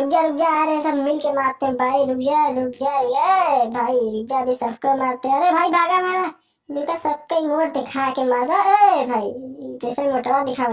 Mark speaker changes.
Speaker 1: रुक जा रुक जा आ रहे सब मिल के मारते हैं भाई, रुक जा रुक जा, ये भाई, रुक जा, अभी सबको मारते हैं। अरे भाई, भागा मारा लुका सबका ही मोड़ दिखा के मारा ए भाई, जैसे मोटवा दिखा